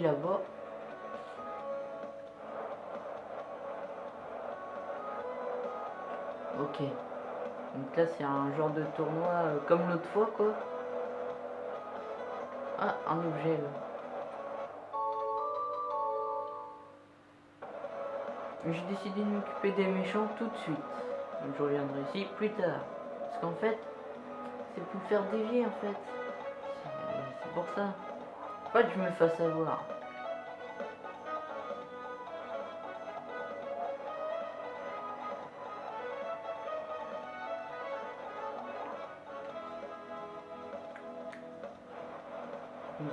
là-bas. Ok. Donc là c'est un genre de tournoi euh, comme l'autre fois quoi. Ah, un objet là. J'ai décidé de m'occuper des méchants tout de suite. Donc je reviendrai ici plus tard. Parce qu'en fait, c'est pour me faire dévier en fait. C'est- C'est pour ça. Pas que je me fasse avoir.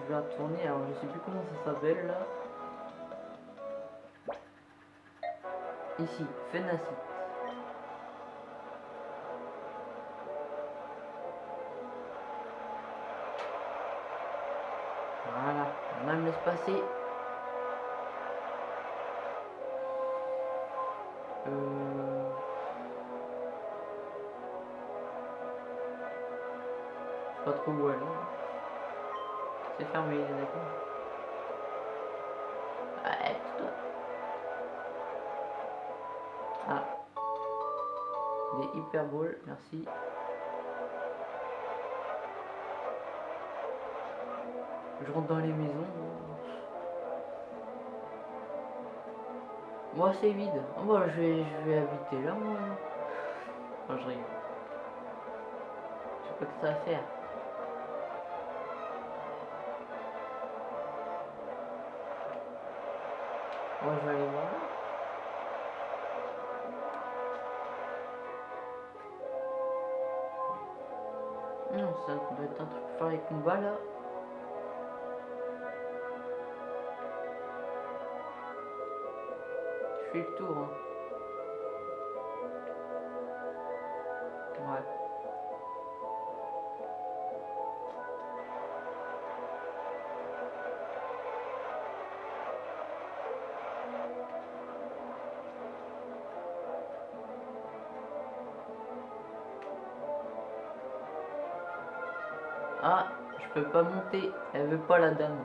Je vais retourner, alors je sais plus comment ça s'appelle là. Ici, Fenacite. Voilà, on va me laisse passer. C'est fermé, d'accord. Ouais. Ah. Des hyperboles, merci. Je rentre dans les maisons. Moi c'est vide. Oh, bah, je vais, je vais habiter là moi. Je rigole. Je sais pas que ça à faire. Moi je vais aller voir. Non, ça doit être un truc pour faire les combats là. Je fais le tour. Hein. Elle veut pas la dame.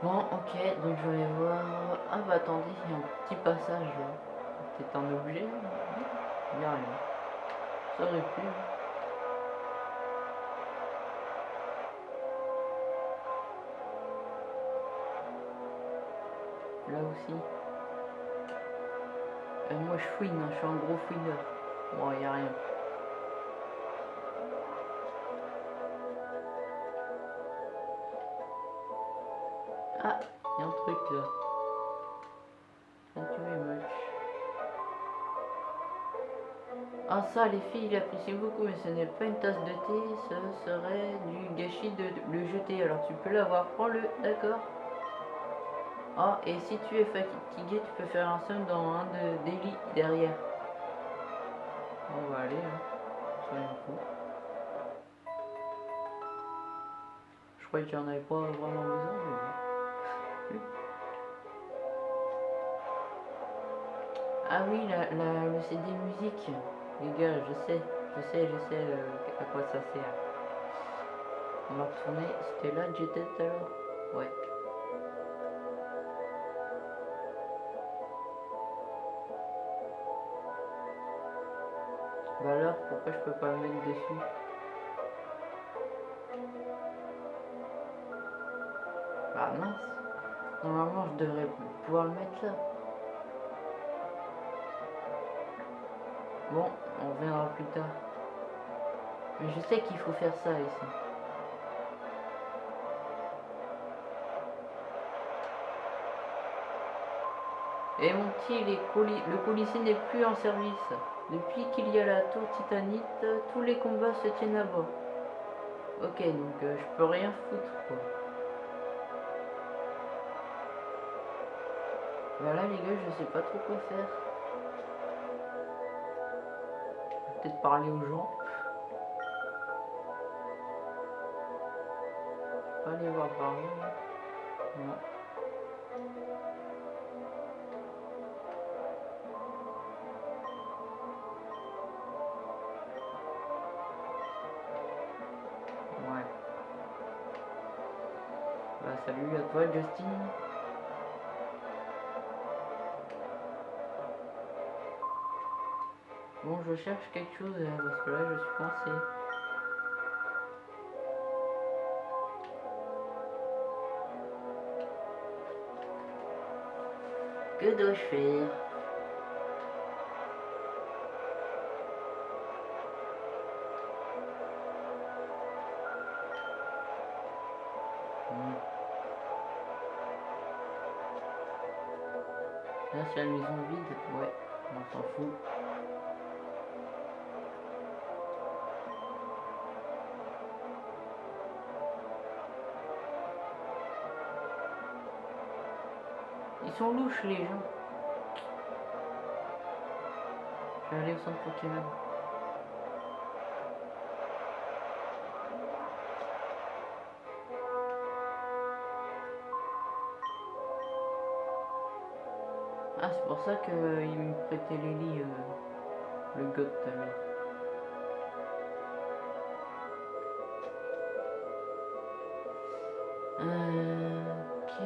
Bon, ok, donc je vais voir. Ah bah attendez, il y a un petit passage là. C'est un objet Il n'y a rien. Ça aurait pu. Là aussi. Euh, moi je fouine, hein, je suis un gros fouineur. Bon, il n'y a rien. Ah, il y a un truc là. Ah ça les filles, j'apprécie beaucoup, mais ce n'est pas une tasse de thé, ce serait du gâchis de le jeter. Alors tu peux l'avoir, prends-le, d'accord Ah, et si tu es fatigué, tu peux faire un somme dans un de, des lits derrière. Hein. Je croyais qu'il n'y en avait pas vraiment besoin, mais. Ah oui, le CD musique. Les gars, je sais, je sais, je sais euh, à quoi ça sert. On va retourner. C'était là que j'étais tout à l'heure Ouais. Alors, pourquoi je peux pas le mettre dessus Bah mince. Normalement, je devrais pouvoir le mettre là. Bon, on verra plus tard. Mais je sais qu'il faut faire ça ici. Et mon petit, le policier n'est plus en service. Depuis qu'il y a la tour titanite, tous les combats se tiennent à bas. Ok, donc euh, je peux rien foutre quoi. Voilà les gars, je sais pas trop quoi faire. Peut-être parler aux gens. Je peux pas aller voir par là. Non. Salut à toi Justin. Bon, je cherche quelque chose euh, parce que là je suis coincé. Que dois-je faire? C'est la maison vide, ouais, on s'en fout. Ils sont louches les gens. Je vais aller au centre Pokémon. Ah, c'est pour ça qu'il me prêtait les lits, euh, le god tout à l'heure. Euh, ok.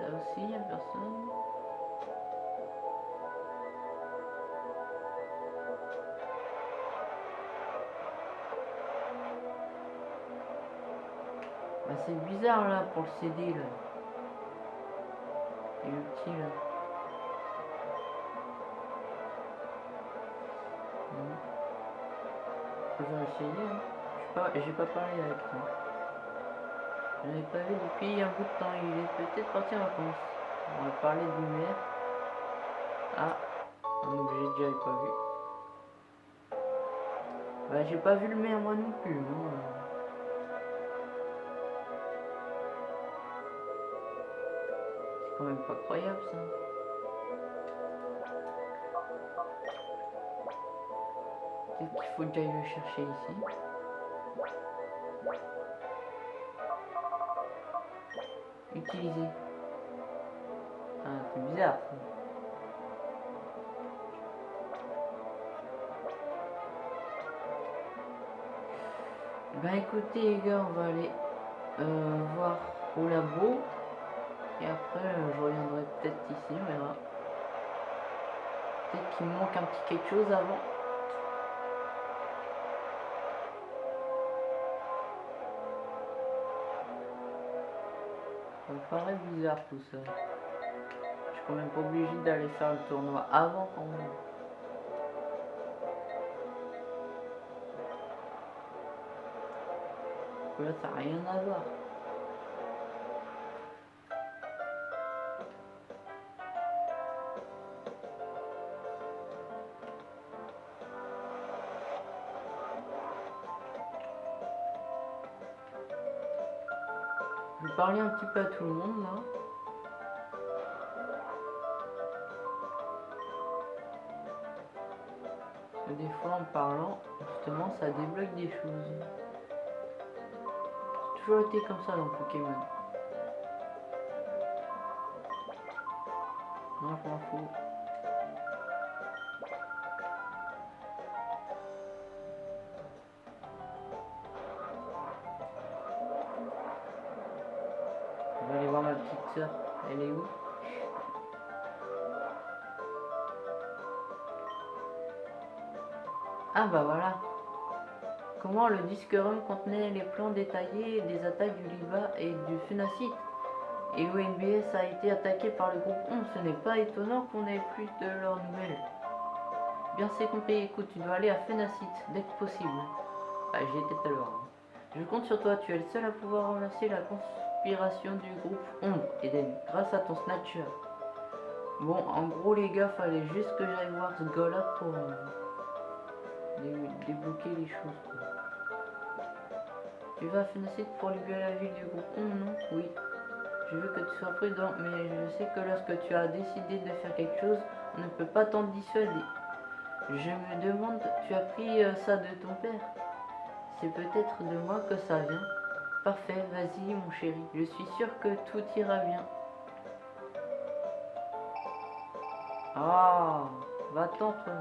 Là aussi, il n'y a personne. Bah, c'est bizarre là pour le CD là. Et le Hein. J'ai pas parlé avec toi. Je l'ai pas vu depuis un bout de temps. Il est peut-être parti en vacances. On va parler du maire. Ah, donc j'ai déjà pas vu. Bah j'ai pas vu le maire moi non plus. hein. C'est quand même pas croyable ça. Qu'il faut j'aille le chercher ici? Utiliser. Ah, c'est bizarre ça. Bah écoutez les gars, on va aller euh, voir au labo. Et après, euh, je reviendrai peut-être ici, on verra. Peut-être qu'il manque un petit quelque chose avant. Ça me paraît bizarre tout ça. Je suis quand même pas obligé d'aller faire le tournoi avant quand même. Là, ça n'a rien à voir. Parler un petit peu à tout le monde là. Des fois en parlant, justement, ça débloque des choses. C'est toujours été comme ça dans Pokémon. Non, je m'en fous. Ah bah voilà. Comment le disque ROM contenait les plans détaillés des attaques du Liba et du Funacite et l'ONBS a été attaqué par le groupe 11. Ce n'est pas étonnant qu'on ait plus de leurs nouvelles. Bien c'est compris, écoute, tu dois aller à Funacite dès que possible. Ah, j'y étais tout à l'heure. hein. Je compte sur toi, tu es le seul à pouvoir remercier la conspiration du groupe Ombre, Eden, grâce à ton snatcher. Bon, en gros les gars, fallait juste que j'aille voir ce gars-là pour euh, dé- débloquer les choses. quoi. Tu vas à Fenacite pour libérer la ville du groupe Ombre, non? Oui. Je veux que tu sois prudent, mais je sais que lorsque tu as décidé de faire quelque chose, on ne peut pas t'en dissuader. Je me demande, tu as pris euh, ça de ton père? C'est peut-être de moi que ça vient. Parfait, vas-y mon chéri, je suis sûr que tout ira bien. Ah, va-t'en toi.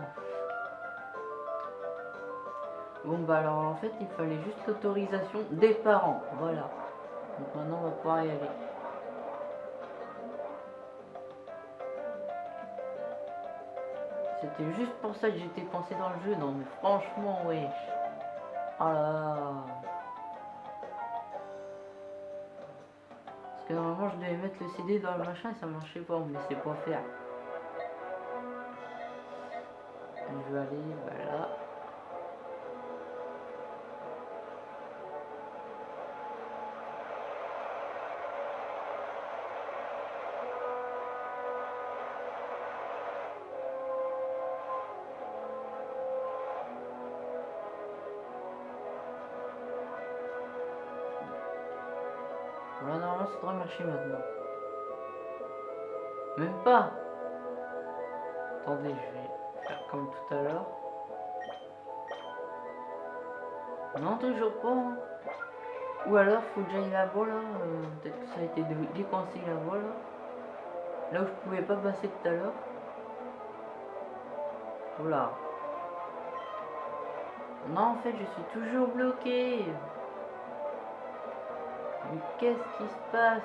Bon bah alors en fait il fallait juste l'autorisation des parents, voilà. Donc maintenant, on va pouvoir y aller. C'était juste pour ça que j'étais pensé dans le jeu. Non, mais franchement, wesh. Oh là là. Parce que normalement, je devais mettre le CD dans le machin et ça marchait pas. Me laissait pas faire. Je vais aller. Voilà, maintenant. Même pas. Attendez, je vais faire comme tout à l'heure. Non, toujours pas. hein. Ou alors, faut que j'aille là-bas, là. euh, Peut-être que ça a été dé- décoincé là-bas, là. Là où je pouvais pas passer tout à l'heure. Voilà. Non, en fait, je suis toujours bloqué. Mais qu'est-ce qui se passe.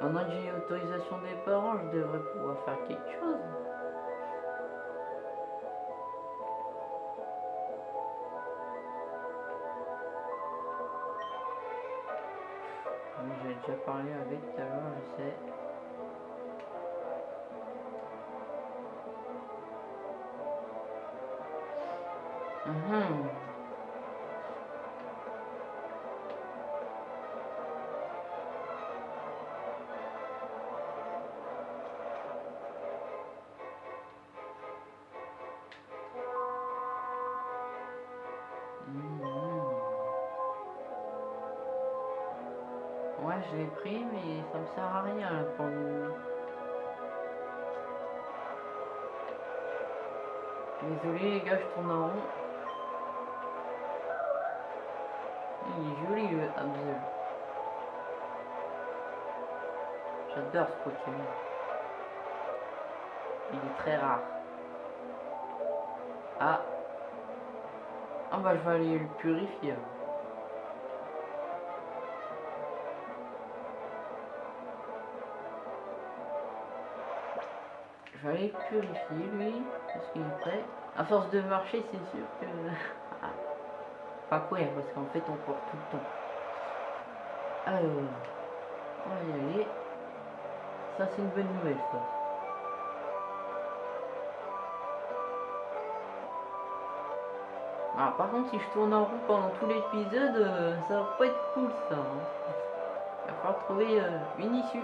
Maintenant que j'ai l'autorisation des parents, je devrais pouvoir faire quelque chose. Déjà parlé avec tout à l'heure, je sais. Mhm. Mhm. Me sert à rien là, pour le. Désolé les gars, je tourne en rond. Il est joli le Abdel. J'adore ce Pokémon. Il est très rare. Ah. Ah bah je vais aller le purifier. Alors. Le purifier lui, parce qu'il est prêt. À force de marcher, c'est sûr que... Ah. Pas quoi, parce qu'en fait on court tout le temps. Alors, on va y aller. Ça c'est une bonne nouvelle ça. Ah, par contre, si je tourne en rond pendant tout l'épisode, euh, ça va pas être cool ça. hein. Il va falloir trouver euh, une issue.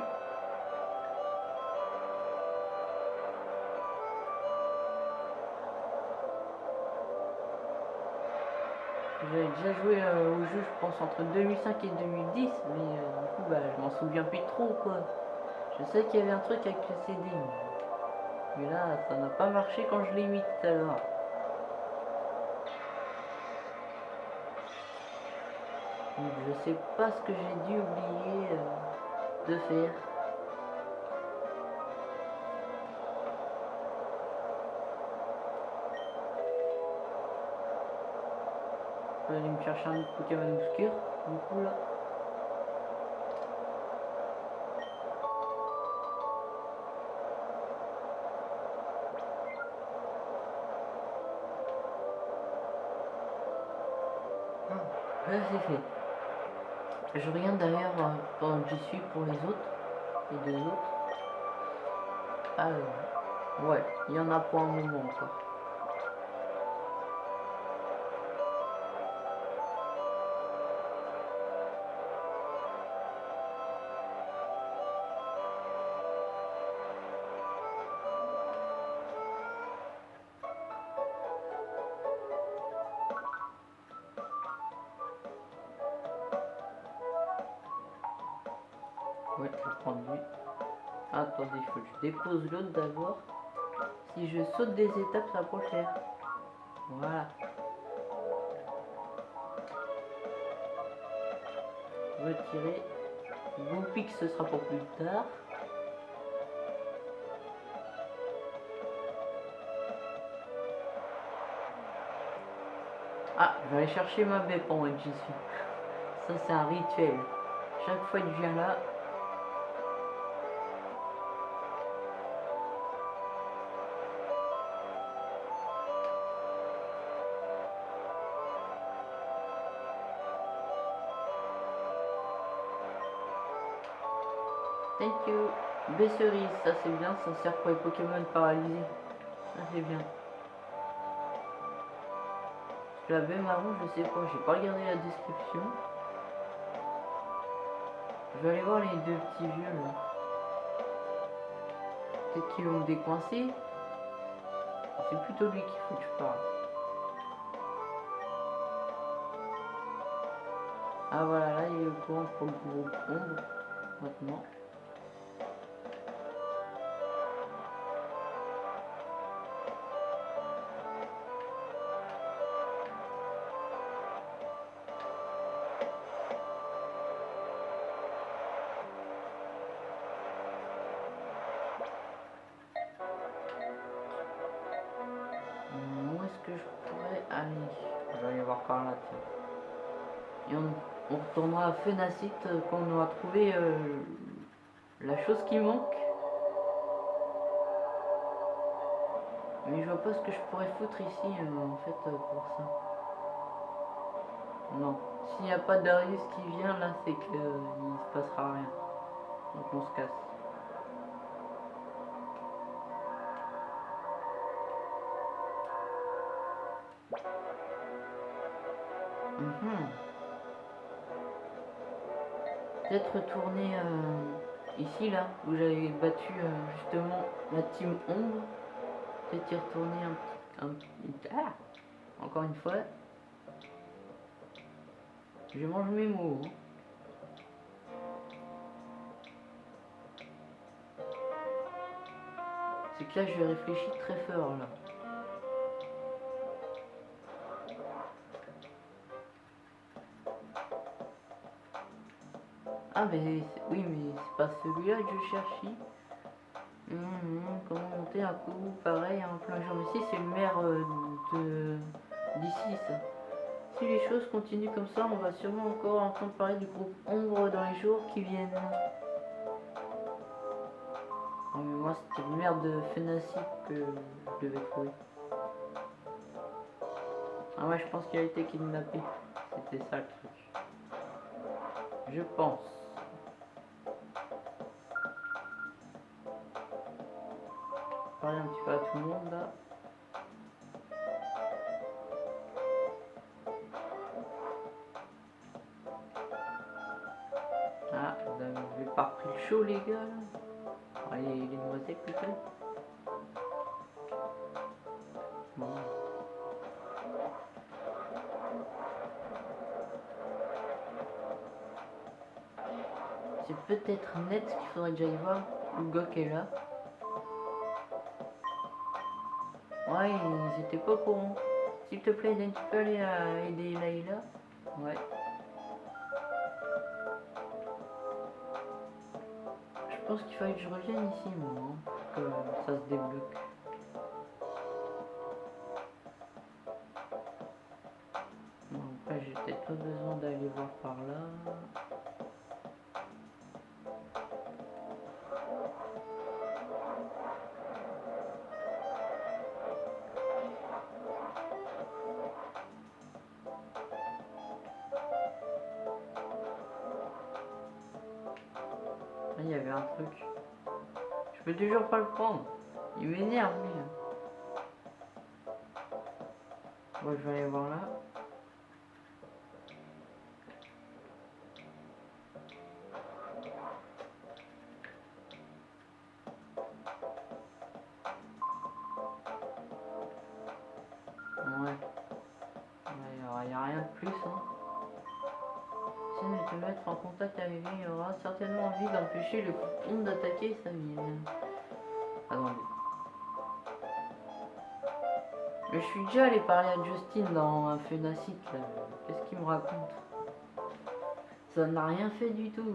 J'avais déjà joué euh, au jeu, je pense, entre 2005 et 2010, mais euh, du coup, bah, je m'en souviens plus trop, quoi. Je sais qu'il y avait un truc avec le CD, mais, là, ça n'a pas marché quand je l'ai mis tout à l'heure. Donc, je sais pas ce que j'ai dû oublier euh, de faire. Vais aller me chercher un autre Pokémon obscur, du coup là. Ah, Là c'est fait. Je regarde d'ailleurs euh, pendant que j'y suis pour les autres, les deux autres. Alors, ouais, il y en a pour un moment encore. d'abord. Si je saute des étapes, ça prend cher. Voilà. Retirer. Bon pic, ce sera pour plus tard. Ah, je vais aller chercher ma bêpe en que j'y suis. Ça, c'est un rituel. Chaque fois que je viens là, Thank you. Besserise, ça c'est bien, ça sert pour les Pokémon paralysés. Ça c'est bien. La marron, je sais pas, j'ai pas regardé la description. Je vais aller voir les deux petits vieux là. Peut-être qu'ils vont me décoincer. C'est plutôt lui qu'il faut que je parle. Ah voilà, là il est au courant pour le groupe ombre maintenant. Fenacite euh, quand on aura trouvé euh, la chose qui manque. Mais je vois pas ce que je pourrais foutre ici, euh, en fait, pour ça. Non. S'il n'y a pas d'Arius qui vient, là, c'est que euh, il se passera rien. Donc on se casse. Peut-être retourner euh, ici, là, où j'avais battu euh, justement la team ombre. Peut-être y retourner un, un. Ah Encore une fois. Je mange mes mots. hein. C'est que là, je réfléchis très fort, là. Ah mais oui mais c'est pas celui-là que je cherchais. Hum, hum, comment monter un coup pareil en plein jour. Mais si c'est le maire euh, d'ici ça. Si les choses continuent comme ça, on va sûrement encore entendre parler du groupe Ombre dans les jours qui viennent. Mais moi c'était le maire de Fenacip que je devais trouver. Ah ouais je pense qu'il a été kidnappé. C'était ça le truc. Je pense. Parler un petit peu à tout le monde là. Ah, vous avez pas repris le chaud les gars Allez, les noisettes plutôt. Bon. C'est peut-être net qu'il faudrait que j'aille voir. Le gars qui est là. Ouais, ils étaient pas courant. S'il te plaît, tu peux aller à aider Laïla Ouais. Je pense qu'il fallait que je revienne ici, moi, hein, que ça se débloque. Bon, après, j'ai peut-être pas besoin d'aller voir par là. Il y avait un truc. Je peux toujours pas le prendre. Il m'énerve, lui. hein. Bon, je vais aller voir là. Le compte d'attaquer sa ville. Attendez. Mais je suis déjà allé parler à Justine dans un Fenacite là. Qu'est-ce qu'il me raconte? Ça n'a rien fait du tout.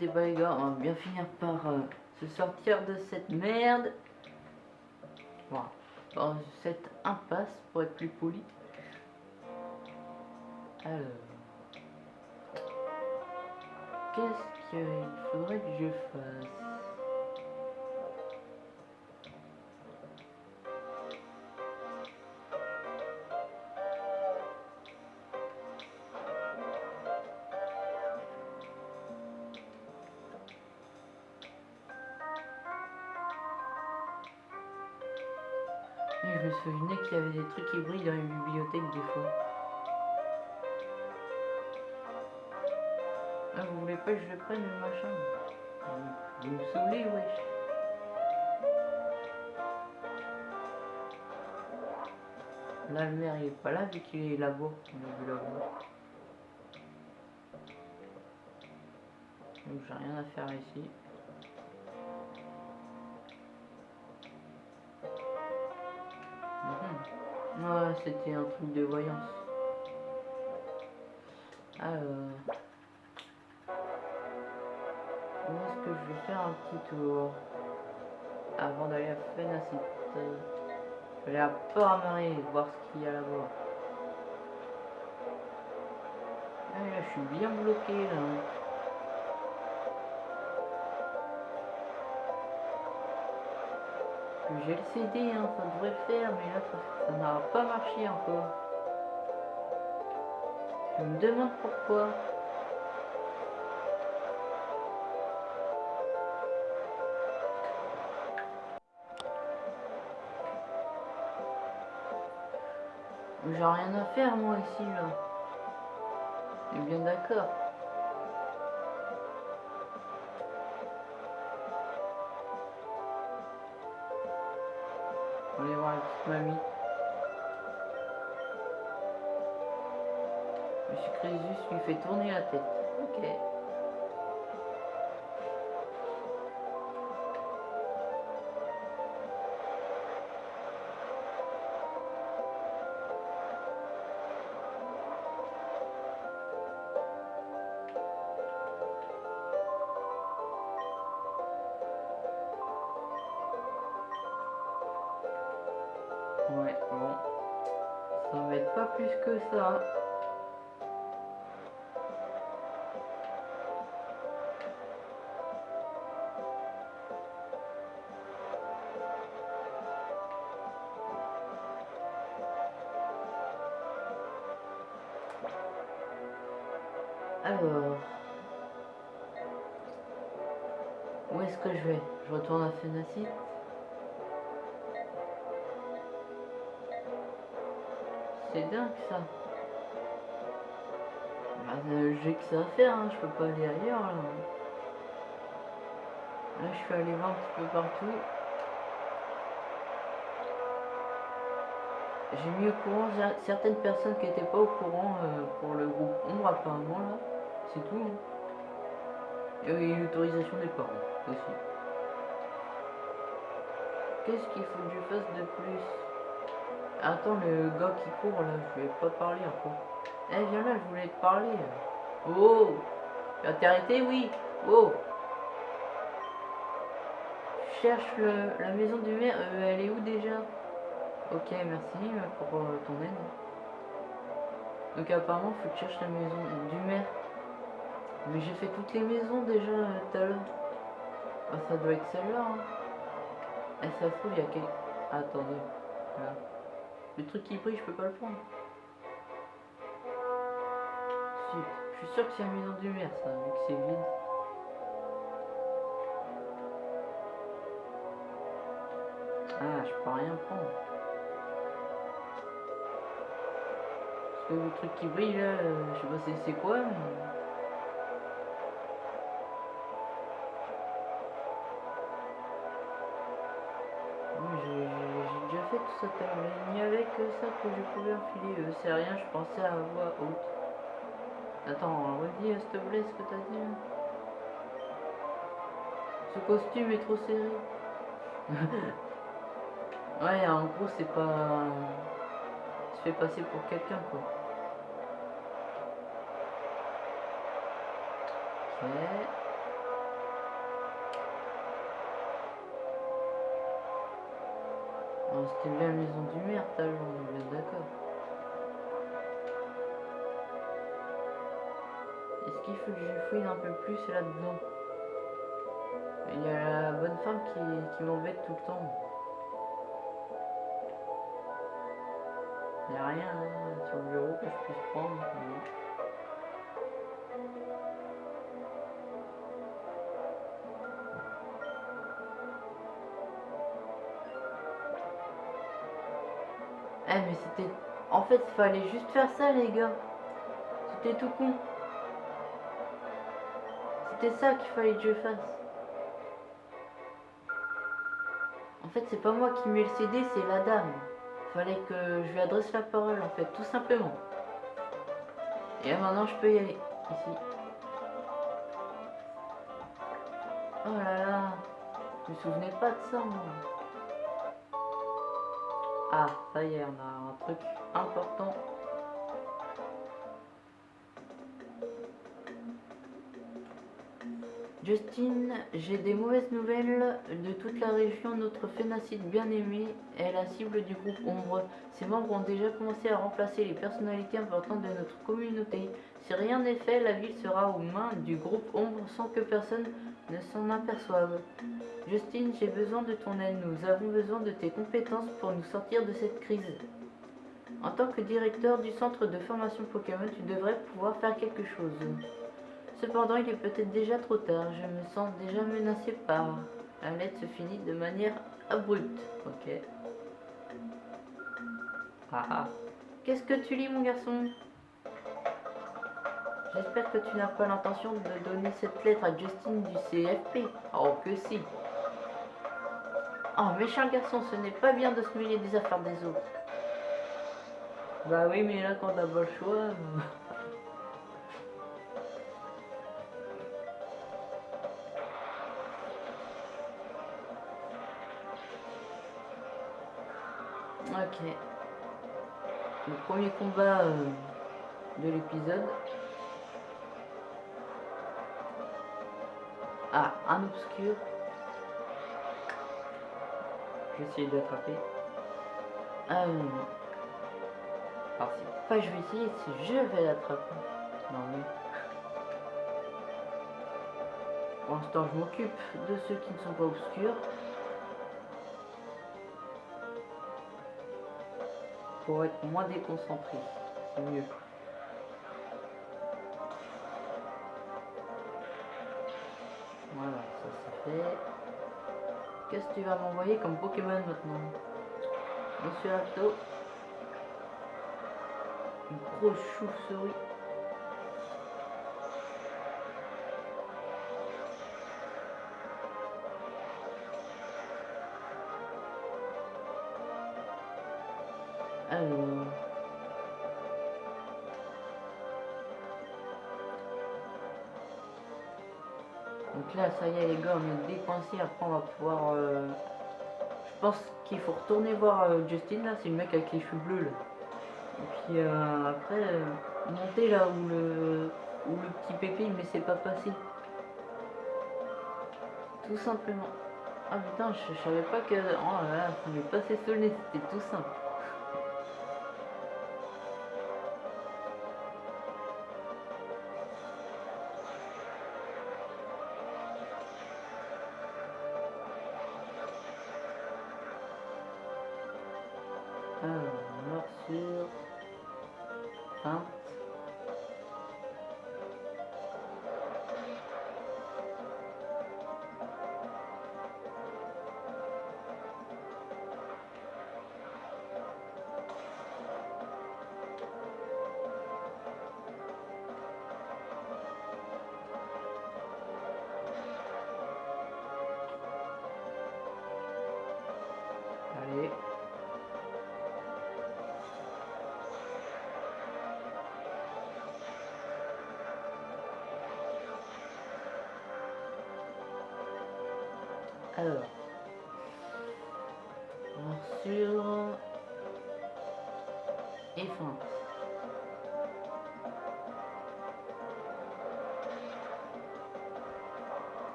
Les gars, on va bien finir par euh, se sortir de cette merde. Voilà. Dans cette impasse pour être plus poli. Alors. Qu'est-ce qu'il faudrait que je fasse? Trucs qui brillent dans les bibliothèques des fois. Ah, vous voulez pas que je prenne le machin? Vous, me saoulez, wesh. Là, le maire, il est pas là vu qu'il est là-bas. Donc, j'ai rien à faire ici. C'était un truc de voyance. Alors. Où est-ce que je vais faire un petit tour Avant d'aller à Fenacite? Je vais à Port-Marie, voir ce qu'il y a là-bas. Ah, là, je suis bien bloqué là. J'ai le CD, hein, ça devrait faire, mais là, ça- n'a pas marché encore. Je me demande pourquoi. J'ai rien à faire, moi, ici, là. On est bien d'accord. Tourner la tête. Ok. Euh, J'ai que ça à faire, hein. je peux pas aller ailleurs là. Je suis allé voir un petit peu partout. J'ai mis au courant cer- certaines personnes qui n'étaient pas au courant euh, pour le groupe Ombre apparemment là. C'est tout. hein. Et l'autorisation des parents aussi. Qu'est-ce qu'il faut que je fasse de plus? Attends, le gars qui court là, je vais pas parler encore. Eh, viens là, je voulais te parler. Oh Tu t'es arrêté Oui. Oh cherche le- la maison du maire. Euh, elle est où déjà? Ok, merci euh, pour euh, ton aide. Donc apparemment, faut que tu cherches la maison du maire. Mais j'ai fait toutes les maisons déjà tout à l'heure. Ah, ça doit être celle-là. Hein. Ça se trouve, il y a quel... Attendez. Voilà. Le truc qui brille, je peux pas le prendre. Je suis sûr que c'est la maison du maire, ça, vu que c'est vide. Ah, je peux rien prendre. que le truc qui brille là, je sais pas c'est- quoi. Il n'y avait que ça que je pouvais enfiler. Euh, c'est rien, je pensais à voix haute. Attends, redis s'il te plaît ce que t'as dit là. Ce costume est trop serré. ouais, en gros, c'est pas. Il se fait passer pour quelqu'un quoi. Ok. C'était bien la maison du maire, t'as on est bien d'accord. Est-ce qu'il faut que je fouille un peu plus là-dedans? Il y a la bonne femme qui, qui m'embête tout le temps. Il n'y a rien hein, sur le bureau que je puisse prendre. Fait, fallait juste faire ça les gars. C'était tout con. C'était ça qu'il fallait que je fasse. En fait, c'est pas moi qui mets le CD, c'est la dame. Fallait que je lui adresse la parole, en fait, tout simplement. Et maintenant, je peux y aller. Ici. Oh là là. Je me souvenais pas de ça, moi. Ah, ça y est, on a un truc important. Justine, j'ai des mauvaises nouvelles de toute la région. Notre phénacide bien-aimé est la cible du groupe Ombre. Ses membres ont déjà commencé à remplacer les personnalités importantes de notre communauté. Si rien n'est fait, la ville sera aux mains du groupe Ombre sans que personne ne s'en aperçoive. Justine, j'ai besoin de ton aide. Nous avons besoin de tes compétences pour nous sortir de cette crise. En tant que directeur du centre de formation Pokémon, tu devrais pouvoir faire quelque chose. Cependant, il est peut-être déjà trop tard. Je me sens déjà menacé par. La lettre se finit de manière abrupte. Ok. Ah ah. Qu'est-ce que tu lis, mon garçon? J'espère que tu n'as pas l'intention de donner cette lettre à Justine du CFP. Oh, que si. Oh, méchant garçon, ce n'est pas bien de se mêler des affaires des autres. Bah oui, mais là, quand t'as pas le choix. euh, Ok. Le premier combat euh, de l'épisode. Ah, un obscur. Je vais essayer de l'attraper. Euh... Alors pas je vais essayer, c'est je vais l'attraper. Non mais... Pour l'instant je m'occupe de ceux qui ne sont pas obscurs. Pour être moins déconcentré. C'est mieux. Voilà, ça c'est fait. Qu'est-ce que tu vas m'envoyer comme Pokémon maintenant? Monsieur Apto. Grosse chauve-souris. Donc là, ça y est les gars, on est décoincé. Après, on va pouvoir... euh, Je pense qu'il faut retourner voir euh, Justin, là. C'est le mec avec les cheveux bleus, là. Et puis euh, après, euh, monter là où le, où le petit pépé il me laissait pas passer. Tout simplement. Ah putain, je, je savais pas que... Oh là là, ça m'est passé sous le c'était tout simple.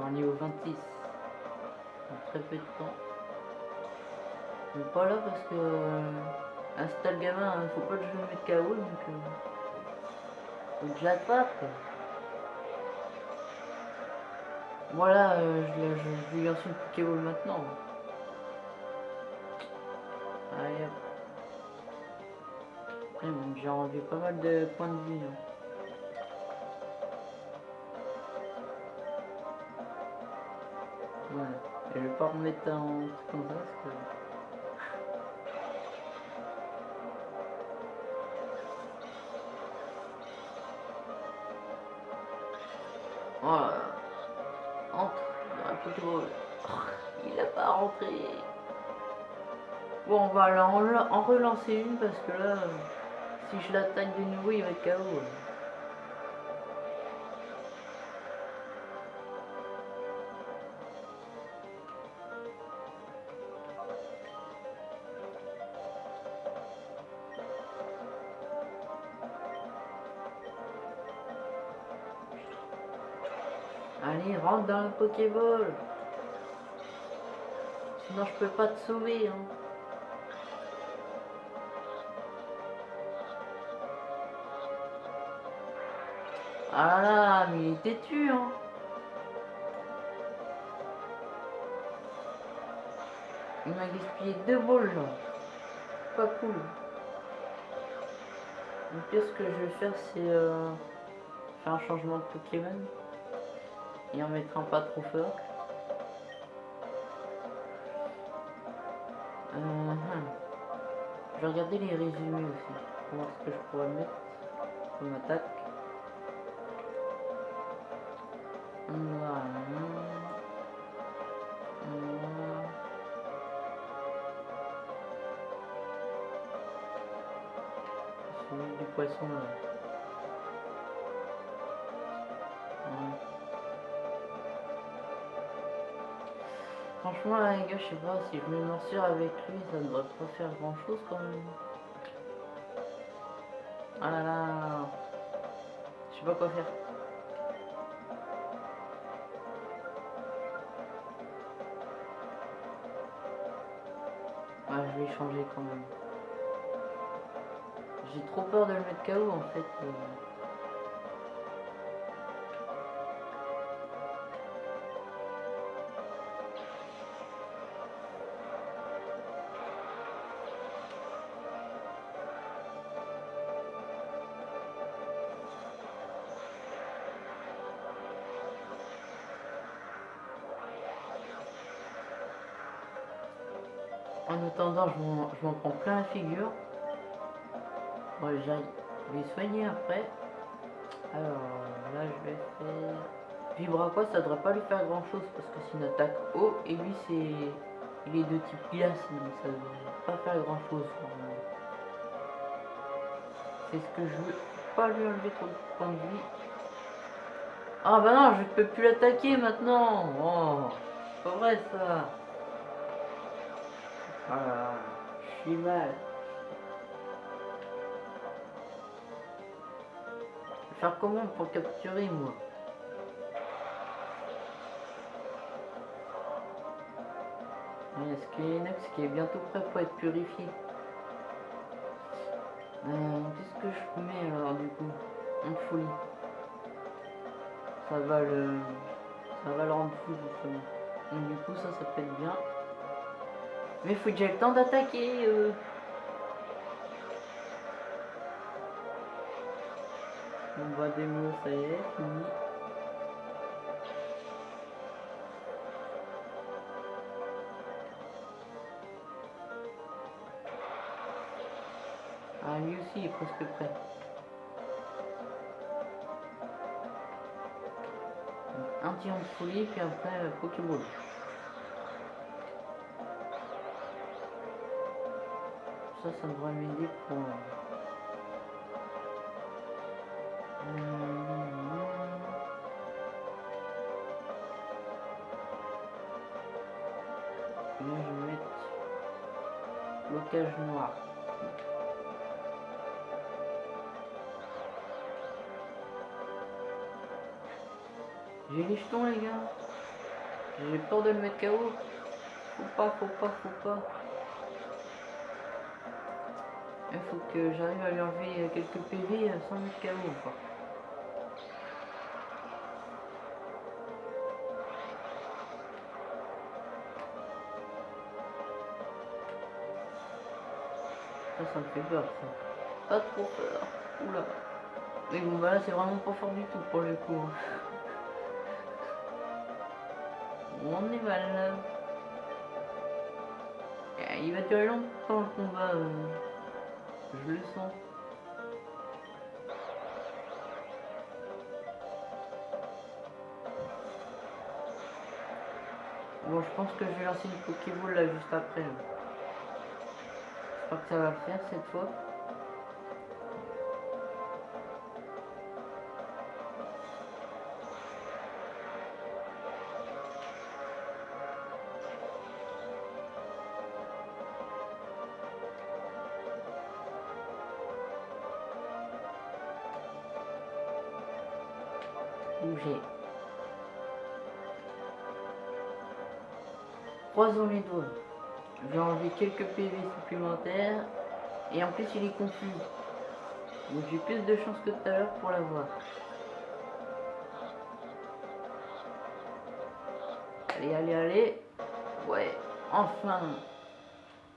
Bon, niveau 26. En très peu de temps. Mais pas là parce que euh, installe gamin, hein, faut pas que je le mette KO donc euh, je. Voilà, euh, je, je, je lui lance une Pokéball maintenant. Allez hop. J'ai enlevé pas mal de points de vie. hein. Pas remettre un truc comme ça parce que. Voilà. Entre. Oh, Il a pas rentré. Bon, on va en, relancer une parce que là, si je l'attaque de nouveau, il va être KO. Dans la Pokéball. Sinon, je peux pas te sauver. Hein. Ah là mais il est têtu, hein. Il m'a gaspillé deux balles, là. Pas cool. Le pire, ce que je vais faire, c'est euh, faire un changement de Pokémon. Et en mettre un pas trop fort. Hum. Je vais regarder les résumés aussi. Pour voir ce que je pourrais mettre comme attaque. Voilà. Voilà. Du poisson là. Franchement les gars, je sais pas, si je me morsure avec lui, ça ne devrait pas faire grand chose quand même. Ah là là. Je sais pas quoi faire. Ouais, je vais changer quand même. J'ai trop peur de le mettre KO en fait. Je m'en- je prends plein la figure. Bon, j'aille les soigner après. Alors, là, je vais faire... Vibra quoi, ça devrait pas lui faire grand chose parce que c'est une attaque haut et lui, c'est... Il est de type glace, donc ça devrait pas faire grand chose. C'est ce que je veux pas lui enlever trop de points de vie. Ah bah non, je peux plus l'attaquer maintenant. Oh, pas vrai ça. Voilà, je mal. Faire comment pour capturer moi Est-ce a Inox qui est bientôt prêt pour être purifié Euh, Qu'est-ce que je mets alors du coup? En folie. Ça va le... Ça va le rendre fou justement. Du coup ça, ça peut être bien. Mais faut j'ai le temps d'attaquer. euh. On va démo, ça y est, fini. Ah, lui aussi il est presque prêt. Un tir de folie, puis après euh, Pokéball. ça, ça devrait m'aider pour... Là, je vais mettre blocage noir. J'ai les jetons les gars. J'ai peur de le mettre KO. Faut pas, faut pas, faut pas. Faut que j'arrive à lui enlever quelques PV sans mettre KO quoi. Ça, ça me fait peur ça. Pas trop peur. Oula. Mais bon bah là c'est vraiment pas fort du tout pour le coup. hein. On est mal là. Eh, Il va durer longtemps le combat. Je le sens. Bon, je pense que je vais lancer une Pokéball là juste après. là. Je crois que ça va le faire cette fois. Quelques PV supplémentaires. Et en plus, il est confus. Donc j'ai plus de chance que tout à l'heure pour l'avoir. Allez, allez, allez. Ouais, enfin.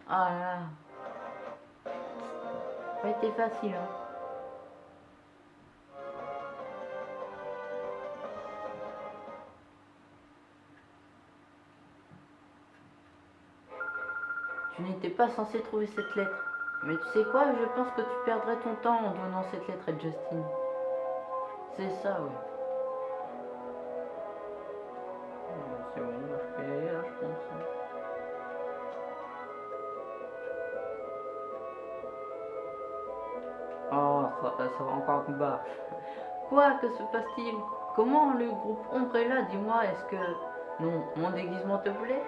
Ah là. Pas été facile, hein. Tu n'étais pas censé trouver cette lettre. Mais tu sais quoi, je pense que tu perdrais ton temps en donnant cette lettre à Justin. C'est ça. Euh, C'est bon, je là, pense. hein. Oh, ça, ça va encore un combat. Quoi Que se passe-t-il? Comment le groupe Umbrella Dis-moi, est-ce que... Non, mon déguisement te plaît?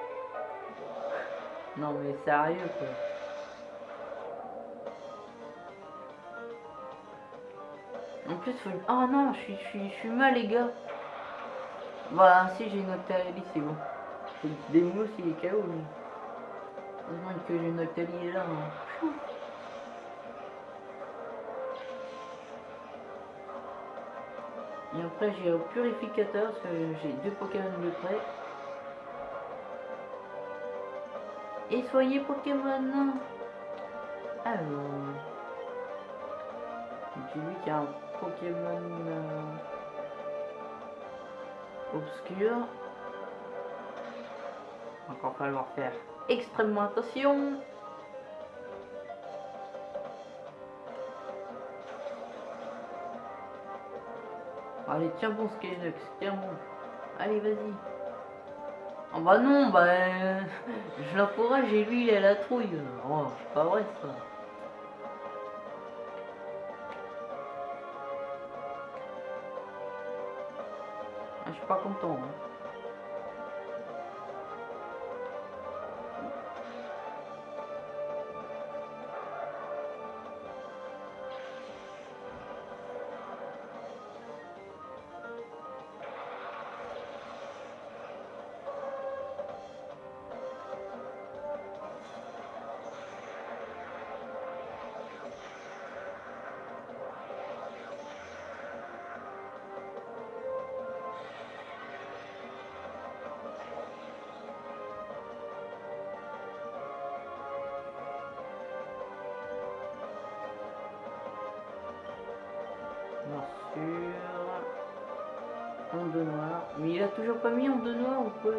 Non mais sérieux quoi. En plus, faut... oh non, je suis, je suis, mal les gars. Bah si j'ai une Octalie, c'est bon. Des mousses, il est KO lui. Heureusement que j'ai une Octalie là. hein. Et après j'ai au purificateur parce que j'ai deux Pokémon de près. Et soyez Pokémon Alors... Qu'il y a un Pokémon euh, obscur. Encore falloir faire extrêmement attention. Allez, tiens bon Skynox, tiens bon. Allez, vas-y. Oh bah non, bah... euh, je l'encourage et lui, il a la trouille. Oh, c'est pas vrai ça. Ah, je suis pas content. hein. Pas mis onde noire ou quoi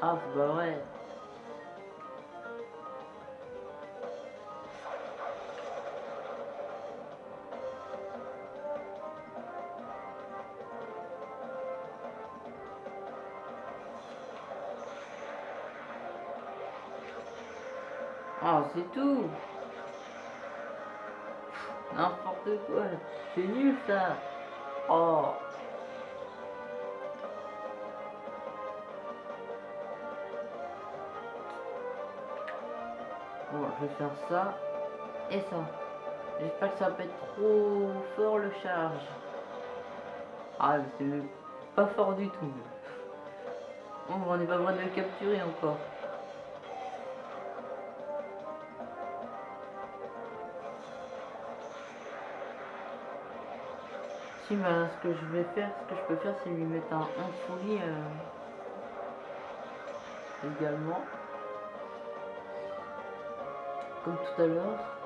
Ah, c'est pas. Ah, c'est tout. N'importe quoi. C'est nul ça. Oh Bon, je vais faire ça et ça. J'espère que ça va pas être trop fort le charge. Ah, mais c'est pas fort du tout. On n'est pas prêt de le capturer encore. Bah, ce que je vais faire, ce que je peux faire, c'est lui mettre un, un euh, également. Comme tout à l'heure.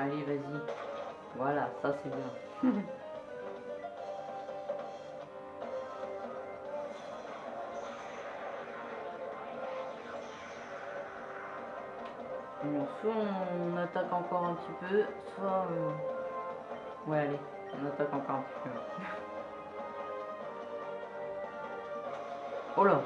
Allez, vas-y. Voilà, ça c'est bien. Bon, soit on attaque encore un petit peu, soit... euh, Ouais, allez, on attaque encore un petit peu. Oh là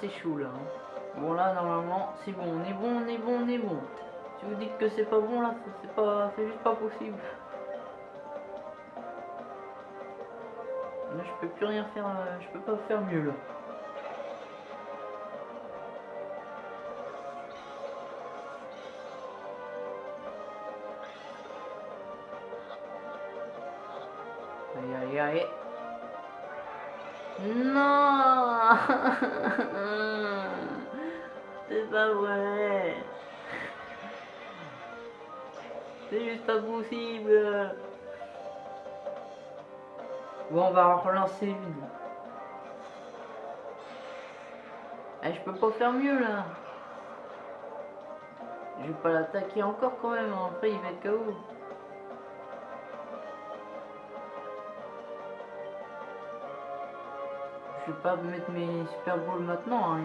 C'est chaud là. hein. Bon, là, normalement, c'est bon. On est bon, on est bon, on est bon. Si vous dites que c'est pas bon, là, c'est pas, c'est juste pas possible. Je peux plus rien faire. euh, Je peux pas faire mieux là. Allez, allez, allez. Non C'est pas vrai C'est juste pas possible Bon, on va en relancer une. Eh, je peux pas faire mieux là Je vais pas l'attaquer encore quand même, après il va être KO. Vais pas mettre mes Super Balls maintenant, hein.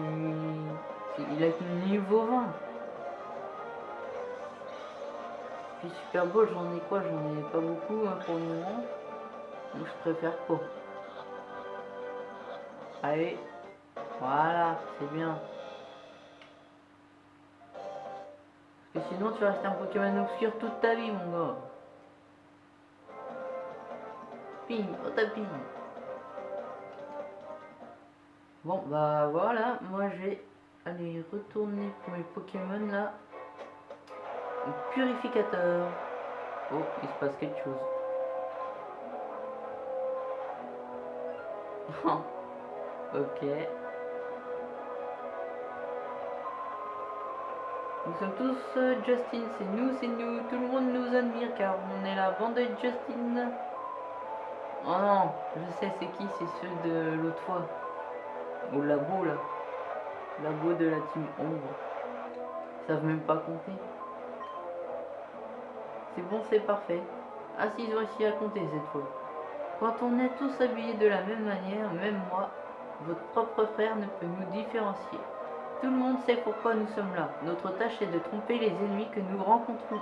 il... il a niveau 20. Puis Super Bowl, j'en ai quoi? J'en ai pas beaucoup hein, pour le moment. Donc je préfère pas. Allez, voilà, c'est bien. Parce que sinon tu vas rester un Pokémon obscur toute ta vie mon gars. Ping, au tapis. Bon bah voilà, moi je vais aller retourner pour mes Pokémon là. Purificateur. Oh, il se passe quelque chose. ok. Nous sommes tous euh, Justin, c'est nous, c'est nous, tout le monde nous admire car on est la bande de Justin. Oh non, je sais c'est qui, c'est ceux de l'autre fois. Au labo là. Labo de la team ombre. Ils savent même pas compter. C'est bon, c'est parfait. Ah si, ils ont réussi à compter cette fois. Quand on est tous habillés de la même manière, même moi, votre propre frère ne peut nous différencier. Tout le monde sait pourquoi nous sommes là. Notre tâche est de tromper les ennemis que nous rencontrons.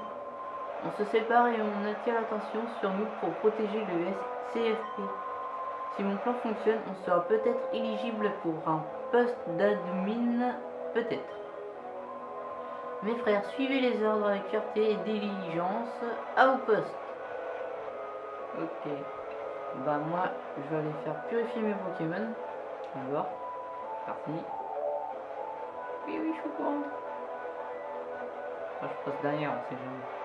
On se sépare et on attire l'attention sur nous pour protéger le CFP. Si mon plan fonctionne, on sera peut-être éligible pour un poste d'admin, peut-être. Mes frères, suivez les ordres avec fierté et diligence. À vos postes. Ok. Bah moi, je vais aller faire purifier mes Pokémon. D'abord. Parti. Oui, oui, je suis au courant. Je passe derrière, on sait jamais.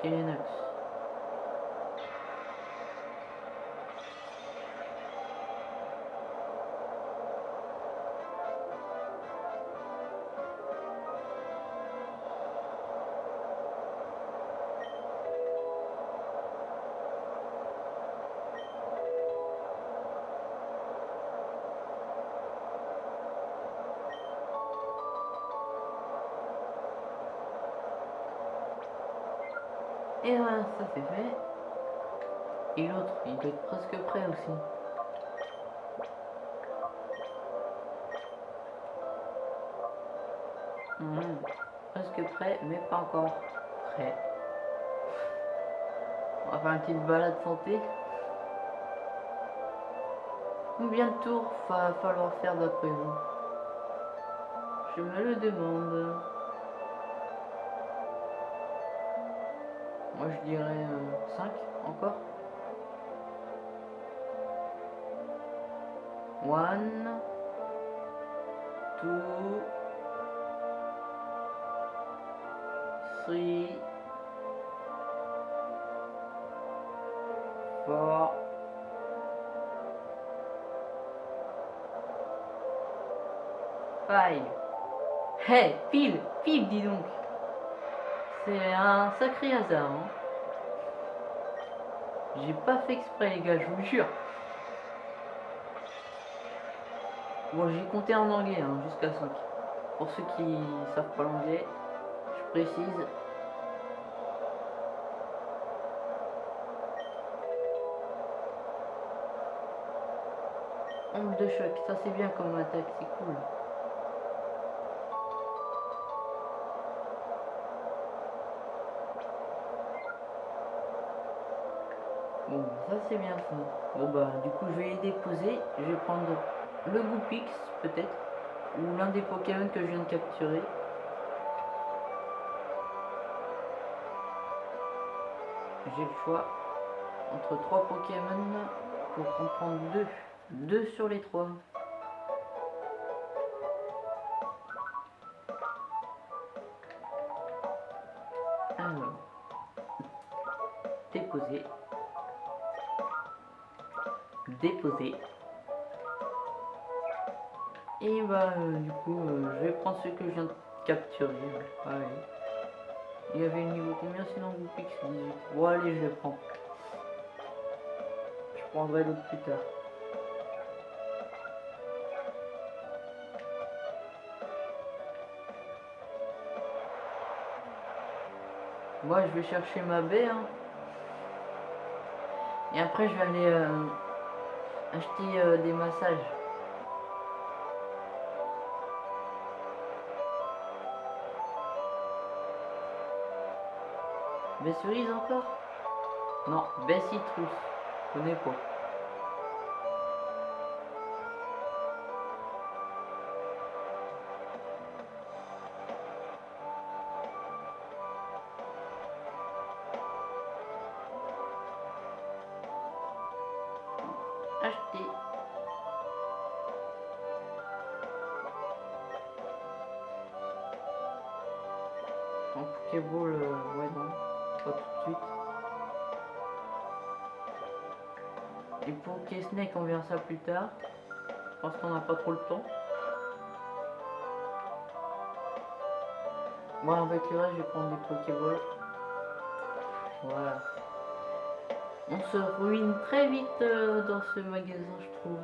Görüşürüz. Et voilà, ça c'est fait. Et l'autre, il doit être presque prêt aussi. Hmm, presque prêt, mais pas encore prêt. On va faire une petite balade santé. Combien de tours va falloir faire d'après vous? Je me le demande. Moi je dirais 5 encore. One, two, three, four, five. Hey, pile, pile, dis donc. C'est un sacré hasard. Hein. J'ai pas fait exprès, les gars, je vous jure. Bon, j'ai compté en anglais, hein, jusqu'à 5. Pour ceux qui savent pas l'anglais, je précise. Onde de choc, ça c'est bien comme attaque, c'est cool. Ça c'est bien ça. Bon bah du coup je vais les déposer. Je vais prendre le Goupix peut-être. Ou l'un des Pokémon que je viens de capturer. J'ai le choix entre trois Pokémon pour en prendre deux. Deux sur les trois. Alors, déposer déposer. Et bah euh, du coup euh, je vais prendre ce que je viens de capturer. Il y avait le niveau combien sinon vous pique 18. Bon allez je le prends. Je prendrai l'autre plus tard. Moi je vais chercher ma baie. Hein. Et après je vais aller euh, acheter euh, des massages. Baie cerise encore? Non, baie citrus. Je connais pas. Plus tard. Parce qu'on n'a pas trop le temps. Moi avec le reste, je vais prendre des Pokéballs. Voilà. On se ruine très vite euh, dans ce magasin, je trouve.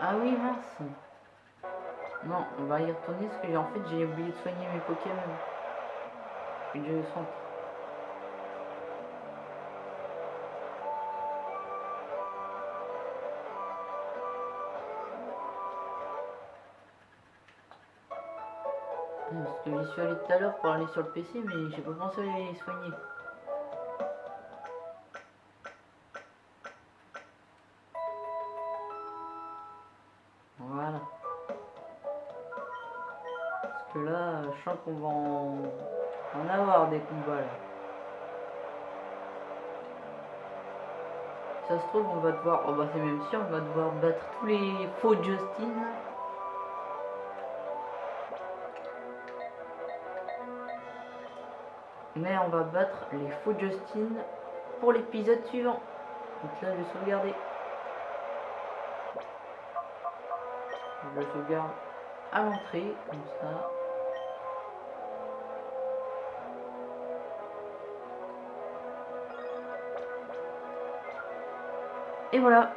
Ah oui, mince. Non, on va y retourner parce que en fait j'ai oublié de soigner mes Pokémon. Je suis centre. Parce que j'y suis allé tout à l'heure pour aller sur le PC, mais j'ai pas pensé à les soigner. Qu'on va en... avoir des combats là. Ça se trouve, on va devoir... Oh bah c'est même sûr, on va devoir battre tous les faux Justin. Mais on va battre les faux Justin pour l'épisode suivant. Donc là, je vais sauvegarder. Je sauvegarde à l'entrée, comme ça. Et voilà,